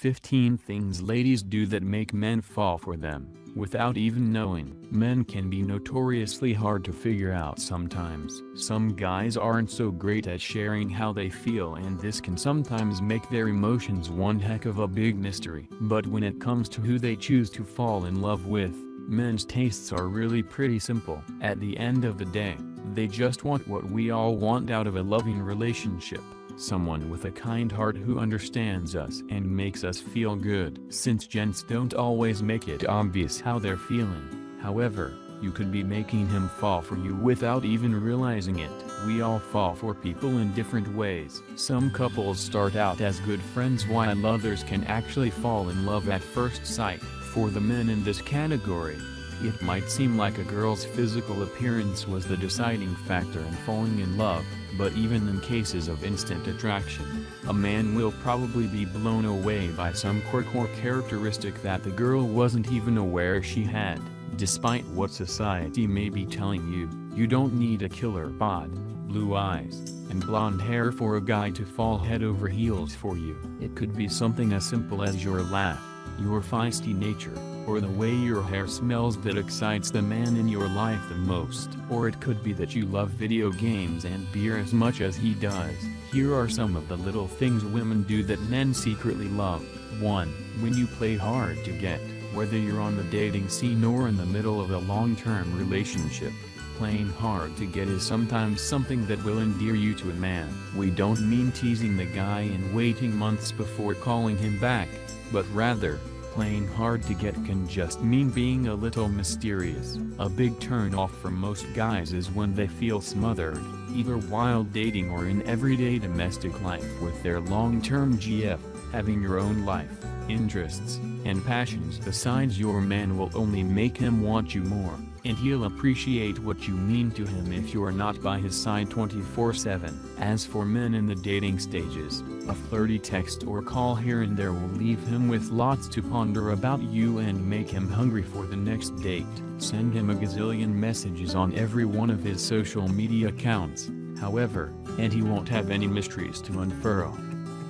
15 Things Ladies Do That Make Men Fall For Them, Without Even Knowing. Men can be notoriously hard to figure out sometimes. Some guys aren't so great at sharing how they feel and this can sometimes make their emotions one heck of a big mystery. But when it comes to who they choose to fall in love with, men's tastes are really pretty simple. At the end of the day, they just want what we all want out of a loving relationship someone with a kind heart who understands us and makes us feel good. Since gents don't always make it obvious how they're feeling, however, you could be making him fall for you without even realizing it. We all fall for people in different ways. Some couples start out as good friends while others can actually fall in love at first sight. For the men in this category, it might seem like a girl's physical appearance was the deciding factor in falling in love, but even in cases of instant attraction, a man will probably be blown away by some quirk or characteristic that the girl wasn't even aware she had. Despite what society may be telling you, you don't need a killer bod, blue eyes, and blonde hair for a guy to fall head over heels for you. It could be something as simple as your laugh, your feisty nature, or the way your hair smells that excites the man in your life the most. Or it could be that you love video games and beer as much as he does. Here are some of the little things women do that men secretly love. 1. When you play hard to get, whether you're on the dating scene or in the middle of a long-term relationship, playing hard to get is sometimes something that will endear you to a man. We don't mean teasing the guy and waiting months before calling him back, but rather, Playing hard to get can just mean being a little mysterious. A big turn off for most guys is when they feel smothered, either while dating or in everyday domestic life with their long-term GF, having your own life, interests, and passions besides your man will only make him want you more and he'll appreciate what you mean to him if you're not by his side 24-7. As for men in the dating stages, a flirty text or call here and there will leave him with lots to ponder about you and make him hungry for the next date. Send him a gazillion messages on every one of his social media accounts, however, and he won't have any mysteries to unfurl.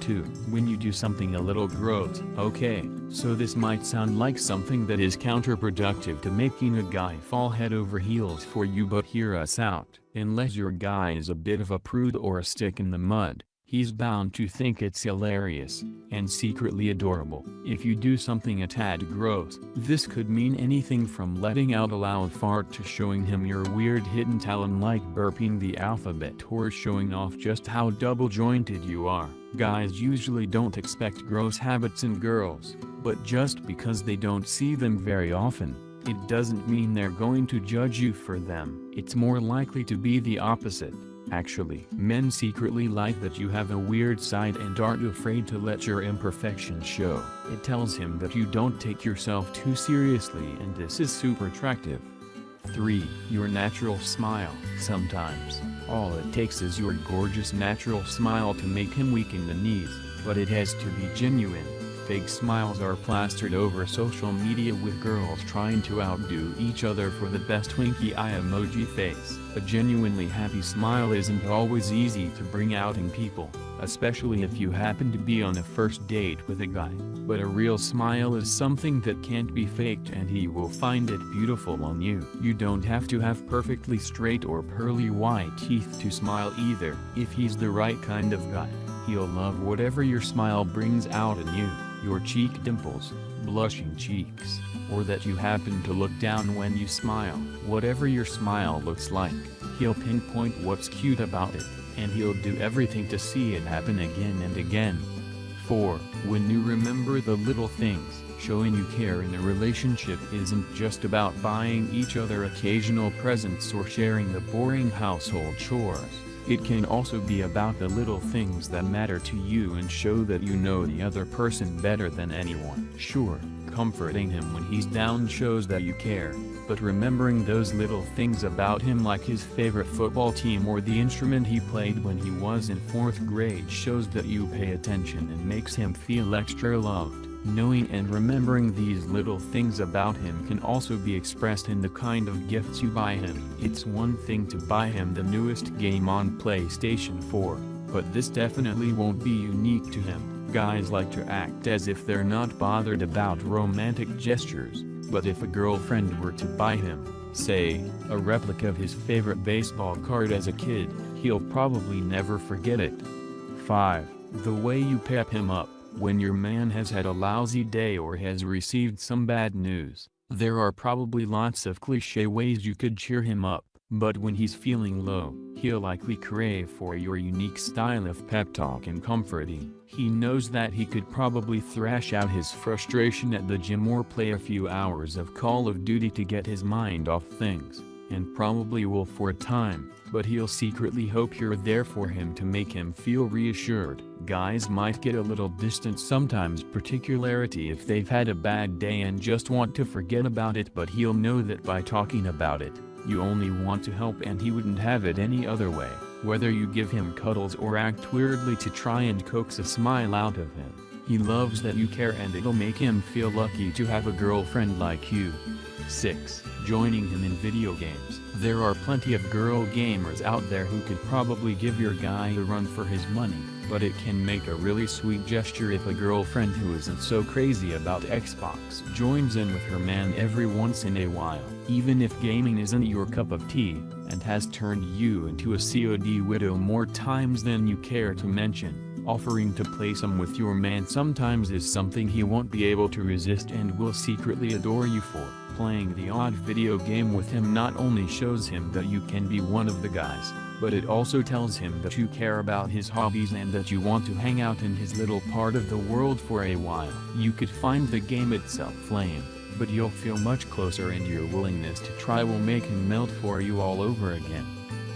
2. When you do something a little gross. Okay, so this might sound like something that is counterproductive to making a guy fall head over heels for you but hear us out. Unless your guy is a bit of a prude or a stick in the mud, he's bound to think it's hilarious, and secretly adorable. If you do something a tad gross, this could mean anything from letting out a loud fart to showing him your weird hidden talent like burping the alphabet or showing off just how double-jointed you are. Guys usually don't expect gross habits in girls, but just because they don't see them very often, it doesn't mean they're going to judge you for them. It's more likely to be the opposite. Actually, men secretly like that you have a weird side and aren't afraid to let your imperfections show. It tells him that you don't take yourself too seriously and this is super attractive. 3. Your natural smile. Sometimes, all it takes is your gorgeous natural smile to make him weak in the knees, but it has to be genuine. Fake smiles are plastered over social media with girls trying to outdo each other for the best winky eye emoji face. A genuinely happy smile isn't always easy to bring out in people, especially if you happen to be on a first date with a guy. But a real smile is something that can't be faked and he will find it beautiful on you. You don't have to have perfectly straight or pearly white teeth to smile either. If he's the right kind of guy, he'll love whatever your smile brings out in you your cheek dimples, blushing cheeks, or that you happen to look down when you smile. Whatever your smile looks like, he'll pinpoint what's cute about it, and he'll do everything to see it happen again and again. 4. When you remember the little things, showing you care in a relationship isn't just about buying each other occasional presents or sharing the boring household chores. It can also be about the little things that matter to you and show that you know the other person better than anyone. Sure, comforting him when he's down shows that you care, but remembering those little things about him like his favorite football team or the instrument he played when he was in 4th grade shows that you pay attention and makes him feel extra loved. Knowing and remembering these little things about him can also be expressed in the kind of gifts you buy him. It's one thing to buy him the newest game on PlayStation 4, but this definitely won't be unique to him. Guys like to act as if they're not bothered about romantic gestures, but if a girlfriend were to buy him, say, a replica of his favorite baseball card as a kid, he'll probably never forget it. 5. The way you pep him up, when your man has had a lousy day or has received some bad news, there are probably lots of cliche ways you could cheer him up, but when he's feeling low, he'll likely crave for your unique style of pep talk and comforting. He knows that he could probably thrash out his frustration at the gym or play a few hours of Call of Duty to get his mind off things, and probably will for a time, but he'll secretly hope you're there for him to make him feel reassured. Guys might get a little distant sometimes particularity if they've had a bad day and just want to forget about it but he'll know that by talking about it, you only want to help and he wouldn't have it any other way, whether you give him cuddles or act weirdly to try and coax a smile out of him. He loves that you care and it'll make him feel lucky to have a girlfriend like you. 6. Joining him in video games. There are plenty of girl gamers out there who could probably give your guy a run for his money, but it can make a really sweet gesture if a girlfriend who isn't so crazy about Xbox joins in with her man every once in a while. Even if gaming isn't your cup of tea, and has turned you into a COD widow more times than you care to mention, offering to play some with your man sometimes is something he won't be able to resist and will secretly adore you for. Playing the odd video game with him not only shows him that you can be one of the guys, but it also tells him that you care about his hobbies and that you want to hang out in his little part of the world for a while. You could find the game itself lame, but you'll feel much closer and your willingness to try will make him melt for you all over again.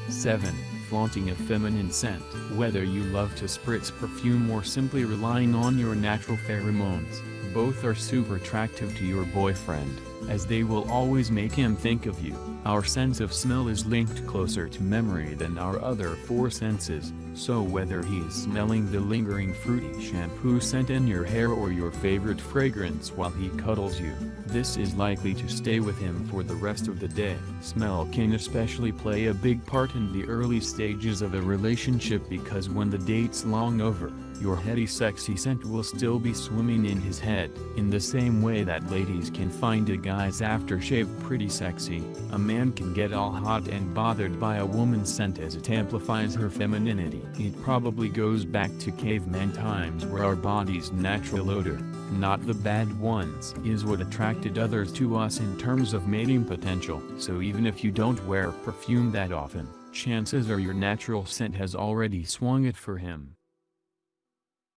7. Flaunting a feminine scent. Whether you love to spritz perfume or simply relying on your natural pheromones, both are super attractive to your boyfriend as they will always make him think of you. Our sense of smell is linked closer to memory than our other four senses, so whether he is smelling the lingering fruity shampoo scent in your hair or your favorite fragrance while he cuddles you, this is likely to stay with him for the rest of the day. Smell can especially play a big part in the early stages of a relationship because when the date's long over, your heady sexy scent will still be swimming in his head. In the same way that ladies can find a guy's aftershave pretty sexy, a man can get all hot and bothered by a woman's scent as it amplifies her femininity. It probably goes back to caveman times where our body's natural odor, not the bad ones, is what attracted others to us in terms of mating potential. So even if you don't wear perfume that often, chances are your natural scent has already swung it for him.